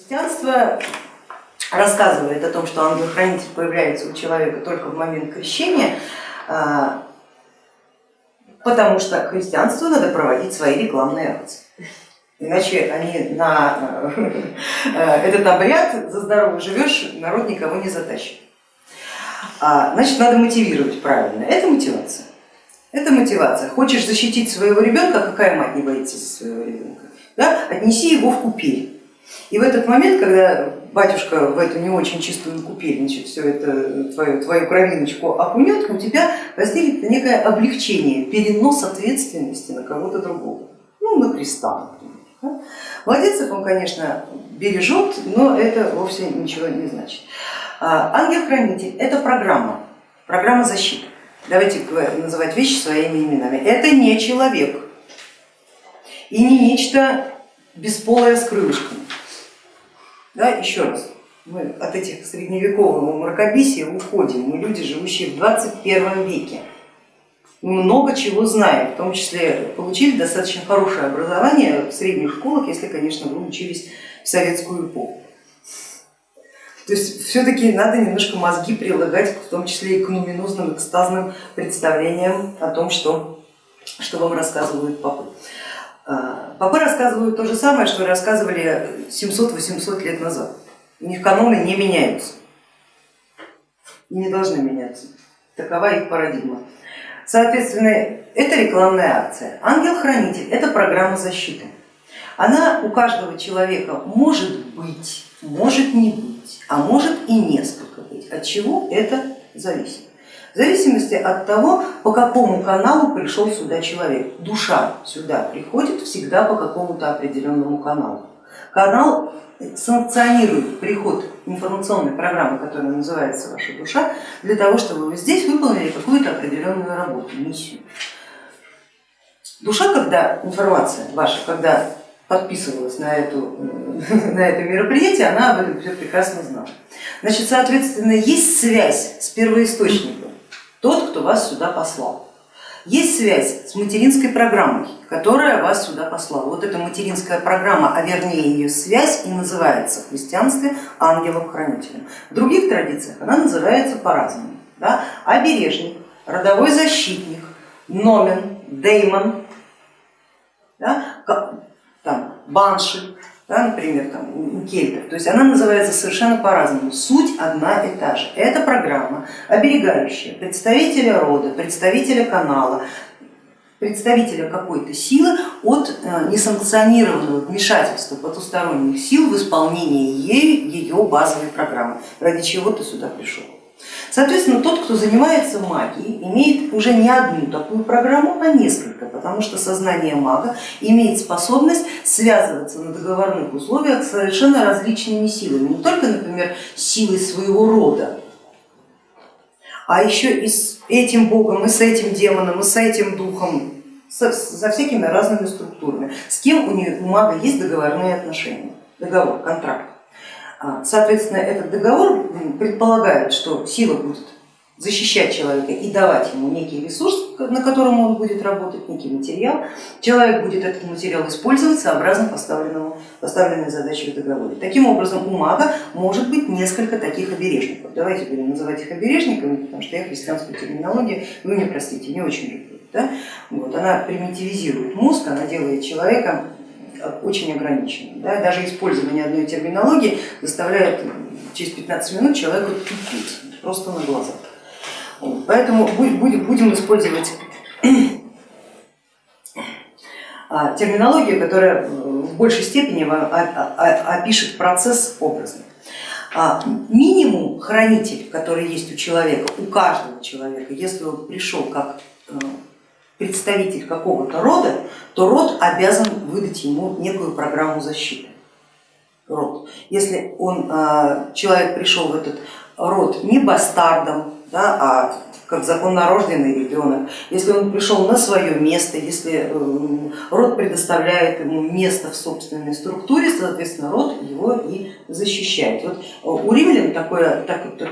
Христианство рассказывает о том, что ангел-хранитель появляется у человека только в момент крещения, а, потому что христианству надо проводить свои рекламные акции. Иначе они на э, этот обряд за здорово живешь, народ никого не затащит. А, значит, надо мотивировать правильно. Это мотивация. Это мотивация. Хочешь защитить своего ребенка, какая мать не боится за своего ребенка? Да? Отнеси его в купель. И в этот момент, когда батюшка в эту не очень чистую купель, значит, все это твою, твою кровиночку окунет, у тебя возникнет некое облегчение, перенос ответственности на кого-то другого, ну на Христа, например. Младенцев он, конечно, бережет, но это вовсе ничего не значит. А, ангел-хранитель это программа, программа защиты. Давайте называть вещи своими именами. Это не человек и не нечто бесполое с крылышками. Да, еще раз, мы от этих средневекового мракобесия уходим, мы люди, живущие в 21 веке. Много чего знаем, в том числе получили достаточно хорошее образование в средних школах, если, конечно, вы учились в советскую эпоху. То есть все-таки надо немножко мозги прилагать, в том числе и к нуминозным экстазным представлениям о том, что, что вам рассказывают папы. А, Папы рассказывают то же самое, что рассказывали 700-800 лет назад. У них каноны не меняются и не должны меняться. Такова их парадигма. Соответственно, это рекламная акция. Ангел-хранитель это программа защиты. Она у каждого человека может быть, может не быть, а может и несколько быть. От чего это зависит? В зависимости от того, по какому каналу пришел сюда человек. Душа сюда приходит всегда по какому-то определенному каналу. Канал санкционирует приход информационной программы, которая называется ваша душа, для того, чтобы вы здесь выполнили какую-то определенную работу, миссию. Душа, когда информация ваша, когда подписывалась на, эту, на это мероприятие, она об этом все прекрасно знала. Значит, соответственно, есть связь с первоисточником тот, кто вас сюда послал. Есть связь с материнской программой, которая вас сюда послала. Вот эта материнская программа, а вернее ее связь и называется в христианстве ангелом-хранителем. В других традициях она называется по-разному. Да? Обережник, родовой защитник, номен, деймон, да? там, банши, да, например, там, у кельтов. То есть она называется совершенно по-разному. Суть одна и та же. Это программа, оберегающая представителя рода, представителя канала, представителя какой-то силы от э, несанкционированного вмешательства потусторонних сил в исполнении ею ее базовой программы, ради чего ты сюда пришел. Соответственно, тот, кто занимается магией, имеет уже не одну такую программу, а несколько, потому что сознание мага имеет способность связываться на договорных условиях с совершенно различными силами, не только, например, силой своего рода, а еще и с этим богом, и с этим демоном, и с этим духом, со, со всякими разными структурами. С кем у, нее, у мага есть договорные отношения, договор, контракт. А, соответственно, этот договор предполагает, что сила будет защищать человека и давать ему некий ресурс, на котором он будет работать, некий материал. Человек будет этот материал использовать сообразно поставленному, поставленной задаче в договоре. Таким образом у мага может быть несколько таких обережников. Давайте будем называть их обережниками, потому что я христианскую терминологию, вы мне простите, не очень люблю. Да? Вот, она примитивизирует мозг, она делает человека очень ограниченным. Да? Даже использование одной терминологии заставляет через 15 минут человека тупить, просто на глазах. Поэтому будем использовать а, терминологию, которая в большей степени опишет процесс образно. А, минимум хранитель, который есть у человека, у каждого человека, если он пришел как э, представитель какого-то рода, то род обязан выдать ему некую программу защиты. Род. Если он, а, человек пришел в этот род не бастардом, да, а как законнорожденный ребенок, если он пришел на свое место, если э, род предоставляет ему место в собственной структуре, соответственно, род его и защищает. Вот э, у римлян такой,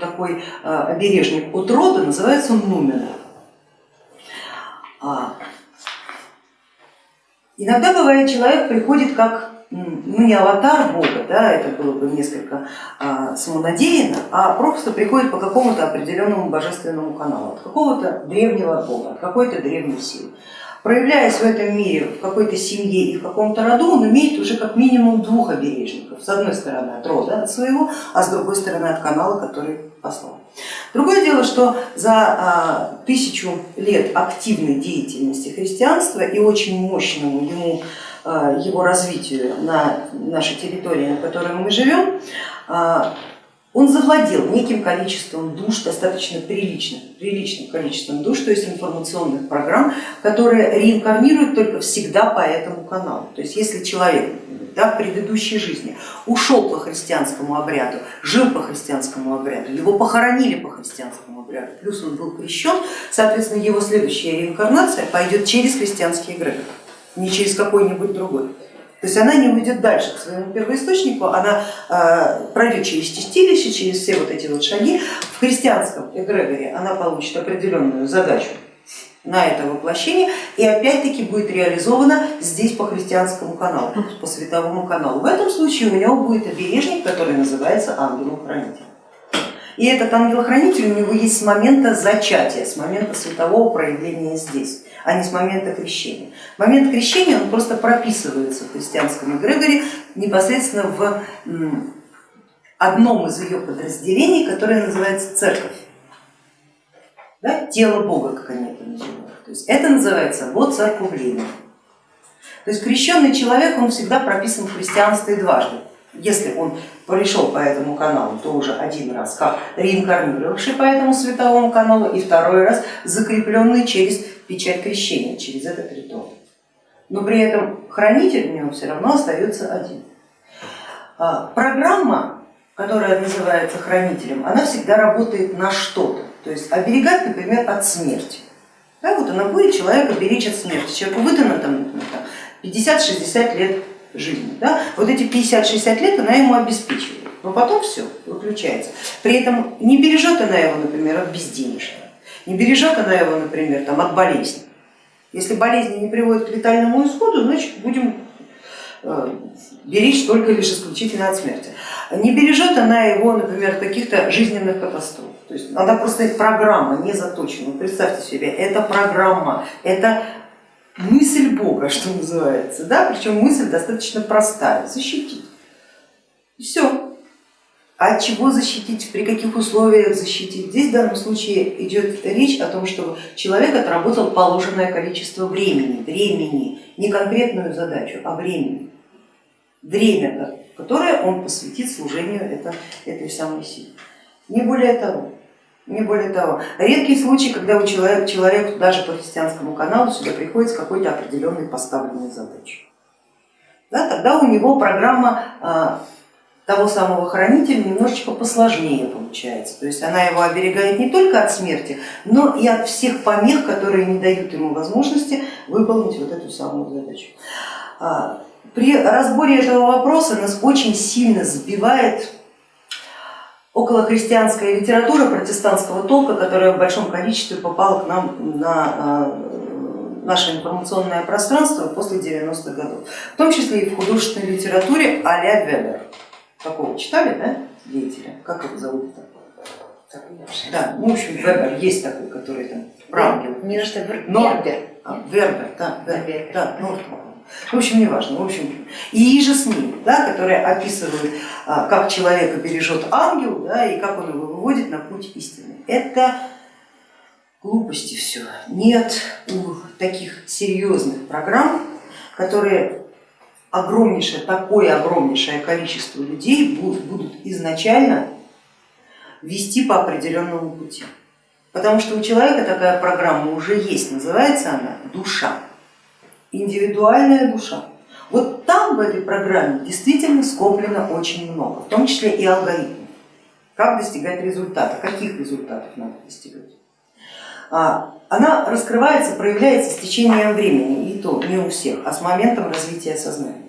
такой э, обережник от рода называется нумен. А, иногда бывает, человек приходит как ну не аватар Бога, да, это было бы несколько а, самонадеянно, а просто приходит по какому-то определенному божественному каналу, от какого-то древнего Бога, от какой-то древней силы. Проявляясь в этом мире, в какой-то семье и в каком-то роду, он имеет уже как минимум двух обережников. С одной стороны от рода, от своего, а с другой стороны от канала, который послал. Другое дело, что за а, тысячу лет активной деятельности христианства и очень мощному ему а, его развитию на нашей территории, на которой мы живем, а, он завладел неким количеством душ, достаточно приличным, приличным количеством душ, то есть информационных программ, которые реинкарнируют только всегда по этому каналу. То есть если человек да, в предыдущей жизни ушел по христианскому обряду, жил по христианскому обряду, его похоронили по христианскому обряду, плюс он был крещен, соответственно его следующая реинкарнация пойдет через христианский эгрегор не через какой-нибудь другой. То есть она не уйдет дальше к своему первоисточнику, она э, пройдет через чистилище, через все вот эти вот шаги. В христианском эгрегоре она получит определенную задачу на это воплощение и опять-таки будет реализована здесь по христианскому каналу, по световому каналу. В этом случае у него будет обережник, который называется ангелом-хранителем. И этот ангел-хранитель у него есть с момента зачатия, с момента светового проявления здесь а не с момента крещения. Момент крещения он просто прописывается в христианском эгрегоре непосредственно в одном из ее подразделений, которое называется церковь, да, тело Бога, как они это называют. То есть это называется вот церковление. То есть крещенный человек, он всегда прописан в христианстве дважды. Если он пришел по этому каналу, то уже один раз как реинкарнировавший по этому световому каналу и второй раз закрепленный через печать крещения через этот ритуал. Но при этом хранитель у него все равно остается один. А, программа, которая называется хранителем, она всегда работает на что-то, то есть оберегать, например, от смерти. Да, вот она будет человека беречь от смерти, человеку выдано там, 50-60 лет жизни. Да? Вот эти 50-60 лет она ему обеспечивает, но потом все, выключается. При этом не бережет она его, например, от безденежья не бережет она его, например, там, от болезни. Если болезни не приводят к летальному исходу, значит будем э, беречь только лишь исключительно от смерти. Не бережет она его, например, каких-то жизненных катастроф. То есть она просто программа не заточена. Представьте себе, это программа, это мысль Бога, что называется, да? причем мысль достаточно простая, защитить. Все, от чего защитить, при каких условиях защитить. Здесь в данном случае идет речь о том, что человек отработал положенное количество времени, времени, не конкретную задачу, а времени. Время, которое он посвятит служению это, этой самой силы. Не более того. Не более того, редкий случай, когда у человека, человек даже по христианскому каналу сюда приходит с какой-то определенной поставленной задачей. Да, тогда у него программа а, того самого хранителя немножечко посложнее получается. То есть она его оберегает не только от смерти, но и от всех помех, которые не дают ему возможности выполнить вот эту самую задачу. А, при разборе этого вопроса нас очень сильно сбивает околохристианская литература протестантского толка, которая в большом количестве попала к нам на а, наше информационное пространство после 90-х годов, в том числе и в художественной литературе а-ля Вебер. Такого читали, да, деятеля? Как его зовут-то? Да, ну, в общем, Вебер есть такой, который там Прангел. Не на что. А, Вербер, да, Вербер, да, ну, в общем, не важно. В общем, и же с ним, да, которые описывают, а, как человека бережет ангел да, и как он его выводит на путь истины. Это глупости все. Нет у таких серьезных программ, которые огромнейшее, такое огромнейшее количество людей будут изначально вести по определенному пути. Потому что у человека такая программа уже есть, называется она душа, индивидуальная душа. Вот там в этой программе действительно скоплено очень много, в том числе и алгоритмов. Как достигать результата, каких результатов надо достигать. А, она раскрывается, проявляется с течением времени, и то не у всех, а с моментом развития сознания.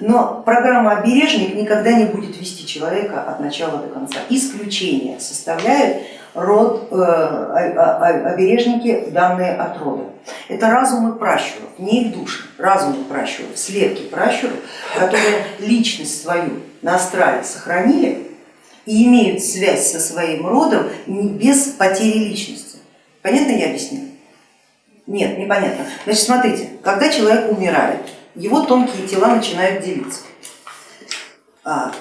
Но программа обережник никогда не будет вести человека от начала до конца. Исключение составляют род, э, обережники, данные от рода. Это разумы пращуров, не их души, разумы пращуров, слепки пращуров, которые личность свою на астрале сохранили и имеют связь со своим родом без потери личности. Понятно я объяснила? Нет, непонятно. Значит, смотрите, когда человек умирает, его тонкие тела начинают делиться. А,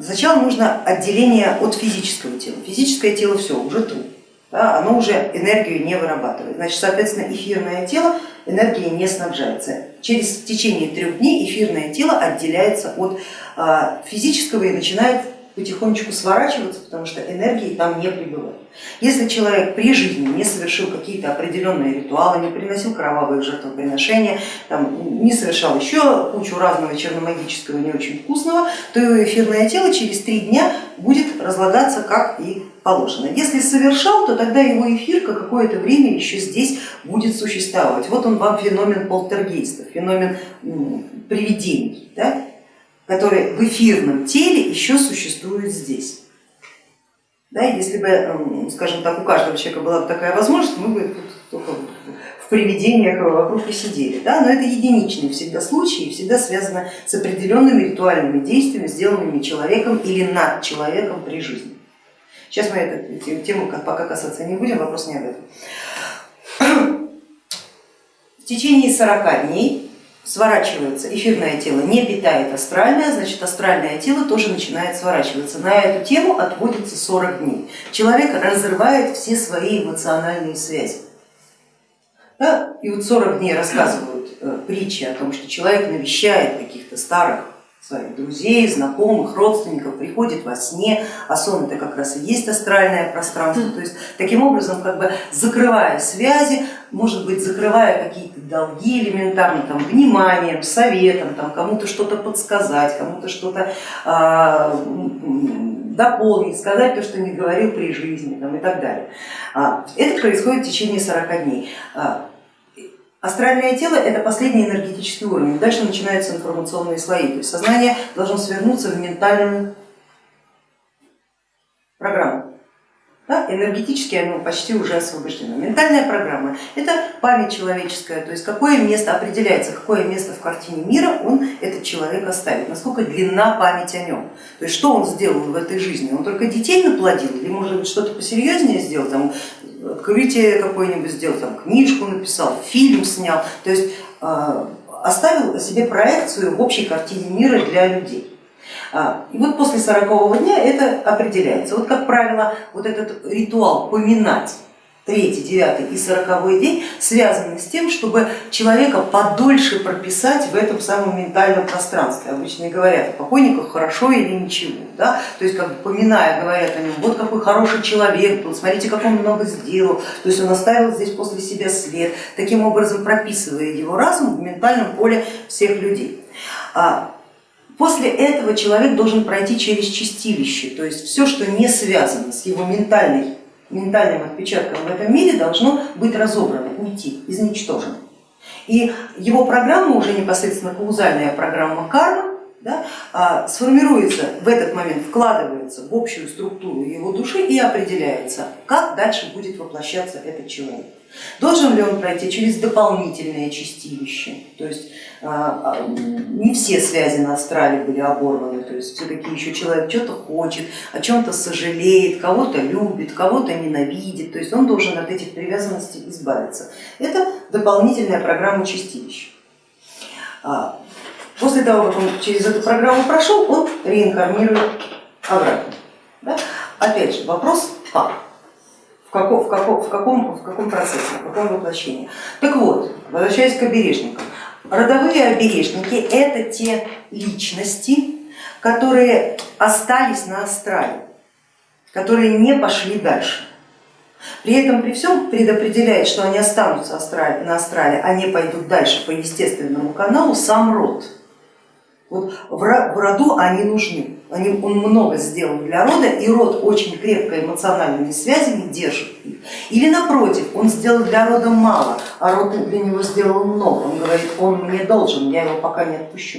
сначала нужно отделение от физического тела. Физическое тело все, уже труп, да, оно уже энергию не вырабатывает. Значит, соответственно, эфирное тело энергией не снабжается. Через течение трех дней эфирное тело отделяется от а, физического и начинает потихонечку сворачиваться, потому что энергии там не прибывает. Если человек при жизни не совершил какие-то определенные ритуалы, не приносил кровавые жертвоприношения, там, не совершал еще кучу разного черномагического, не очень вкусного, то его эфирное тело через три дня будет разлагаться как и положено. Если совершал, то тогда его эфирка какое-то время еще здесь будет существовать. Вот он вам феномен полтергейстов, феномен привидений. Да? Которые в эфирном теле еще существуют здесь. Да, если бы, скажем так, у каждого человека была бы такая возможность, мы бы только в привидениях вокруг и сидели. Да? Но это единичные всегда случаи, всегда связано с определенными ритуальными действиями, сделанными человеком или над человеком при жизни. Сейчас мы эту тему пока касаться не будем, вопрос не об этом. В течение 40 дней сворачивается эфирное тело, не питает астральное, значит астральное тело тоже начинает сворачиваться. На эту тему отводится 40 дней. Человек разрывает все свои эмоциональные связи. Да? И вот 40 дней рассказывают э, притчи о том, что человек навещает каких-то старых своих друзей, знакомых, родственников, приходит во сне, а сон это как раз и есть астральное пространство, то есть таким образом как бы закрывая связи, может быть закрывая какие-то долги элементарно, там, вниманием, советом, там, кому-то что-то подсказать, кому-то что-то а, дополнить, сказать то, что не говорил при жизни там, и так далее. А, это происходит в течение 40 дней. А, Астральное тело это последний энергетический уровень, дальше начинаются информационные слои, то есть сознание должно свернуться в ментальную программу. Да, энергетически оно почти уже освобождено. Ментальная программа это память человеческая, то есть какое место определяется, какое место в картине мира он этот человек оставит, насколько длинна память о нем. То есть что он сделал в этой жизни, он только детей наплодил или может быть что-то посерьезнее сделал, там, открытие какое-нибудь сделал, там, книжку написал, фильм снял, то есть э, оставил себе проекцию в общей картине мира для людей. А, и вот после 40 дня это определяется. Вот как правило, вот этот ритуал поминать третий, девятый и сороковой день связаны с тем, чтобы человека подольше прописать в этом самом ментальном пространстве. Обычно говорят о покойниках хорошо или ничего, да? то есть как бы поминая, говорят о нем, вот какой хороший человек был, смотрите, как он много сделал, то есть он оставил здесь после себя след, таким образом прописывая его разум в ментальном поле всех людей. А После этого человек должен пройти через чистилище, то есть все, что не связано с его ментальной, ментальным отпечатком в этом мире, должно быть разобрано, уйти, изничтожено. И его программа, уже непосредственно каузальная программа кармы, да, а, сформируется в этот момент, вкладывается в общую структуру его души и определяется, как дальше будет воплощаться этот человек. Должен ли он пройти через дополнительное чистилище, то есть а, а, не все связи на астрале были оборваны, то есть все-таки еще человек что-то хочет, о чем-то сожалеет, кого-то любит, кого-то ненавидит, то есть он должен от этих привязанностей избавиться. Это дополнительная программа чистилища. После того, как он через эту программу прошел, он реинкарнирует обратно. Да? Опять же, вопрос как? Каком, в, каком, в, каком, в каком процессе, в каком воплощении. Так вот, возвращаясь к обережникам, родовые обережники это те личности, которые остались на астрале, которые не пошли дальше. При этом при всем предопределяет, что они останутся на астрале, а не пойдут дальше по естественному каналу сам род. Вот в роду они нужны, они, он много сделал для рода, и род очень крепко эмоциональными связями держит их. Или напротив, он сделал для рода мало, а род для него сделал много. Он говорит, он мне должен, я его пока не отпущу.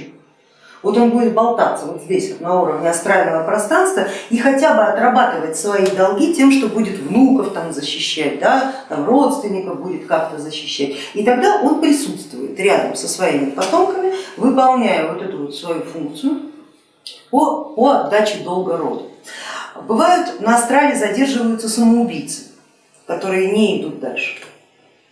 Вот он будет болтаться вот здесь, вот на уровне астрального пространства и хотя бы отрабатывать свои долги тем, что будет внуков там защищать, да, там, родственников будет как-то защищать. И тогда он присутствует рядом со своими потомками, выполняя вот эту вот свою функцию по, по отдаче долга роду. Бывают на астрале задерживаются самоубийцы, которые не идут дальше.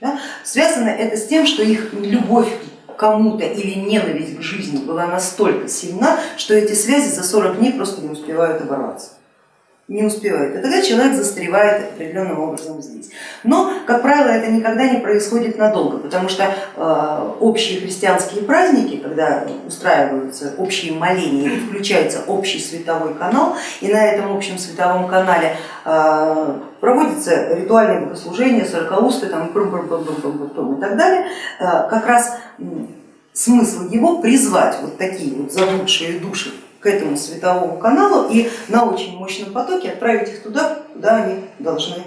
Да? Связано это с тем, что их любовь к кому-то или ненависть к жизни была настолько сильна, что эти связи за 40 дней просто не успевают оборваться не успевает. И тогда человек застревает определенным образом здесь. Но, как правило, это никогда не происходит надолго, потому что э, общие христианские праздники, когда устраиваются общие моления включается общий световой канал, и на этом общем световом канале э, проводится ритуальное богослужение, сорокаусты там, и так далее, э, как раз смысл его призвать вот такие вот заблудшие души к этому световому каналу и на очень мощном потоке отправить их туда, куда они должны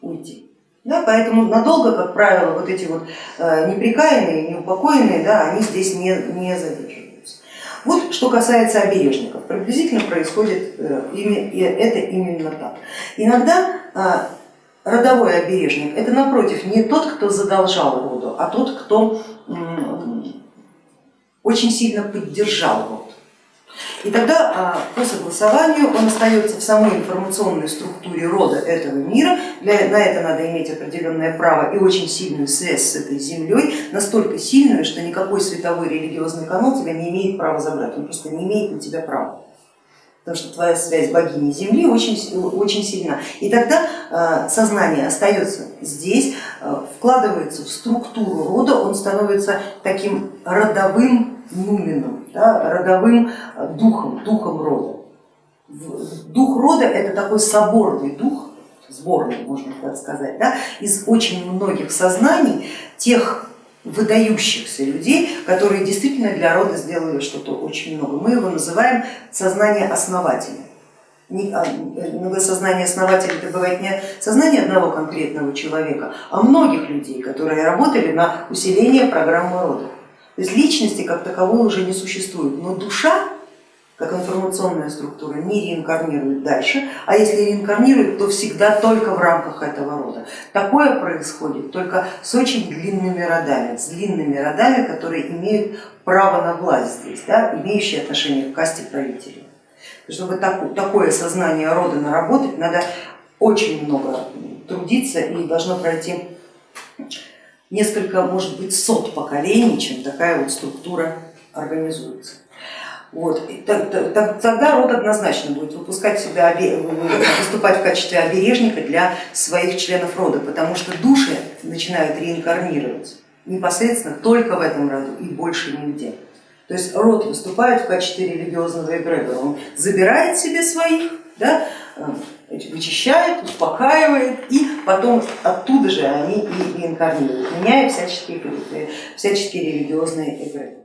уйти. Да, поэтому надолго, как правило, вот эти вот э, неприкаянные, неупокоенные, да, они здесь не, не задерживаются. Вот что касается обережников, приблизительно происходит э, это именно так. Иногда э, родовой обережник это напротив не тот, кто задолжал роду, а тот, кто очень сильно поддержал род. И тогда а, по согласованию он остается в самой информационной структуре рода этого мира, Для, на это надо иметь определенное право и очень сильную связь с этой землей, настолько сильную, что никакой световой религиозный канал тебя не имеет права забрать, он просто не имеет на тебя права. Потому что твоя связь богини Земли очень, очень сильна. И тогда а, сознание остается здесь, а, вкладывается в структуру рода, он становится таким родовым нуменом, да, родовым э, духом, духом рода. Дух рода это такой соборный дух, сборный, можно так сказать, да, из очень многих сознаний тех выдающихся людей, которые действительно для рода сделали что-то очень много. Мы его называем сознание основателя. А, э, сознание основателя это бывает не сознание одного конкретного человека, а многих людей, которые работали на усиление программы рода. То есть личности как таковой уже не существует, но душа как информационная структура не реинкарнирует дальше, а если реинкарнирует, то всегда только в рамках этого рода. Такое происходит только с очень длинными родами, с длинными родами, которые имеют право на власть здесь, да, имеющие отношение к касте правителей. Чтобы такое сознание рода наработать, надо очень много трудиться и должно пройти несколько, может быть, сот поколений, чем такая вот структура организуется. Вот. Тогда род однозначно будет выпускать себя, выступать в качестве обережника для своих членов рода, потому что души начинают реинкарнировать непосредственно только в этом роду и больше нигде. То есть род выступает в качестве религиозного эгрегора, он забирает себе своих, да, вычищает, успокаивает и потом оттуда же они и реинкарнируют, меняя всяческие, всяческие религиозные эгрегоры.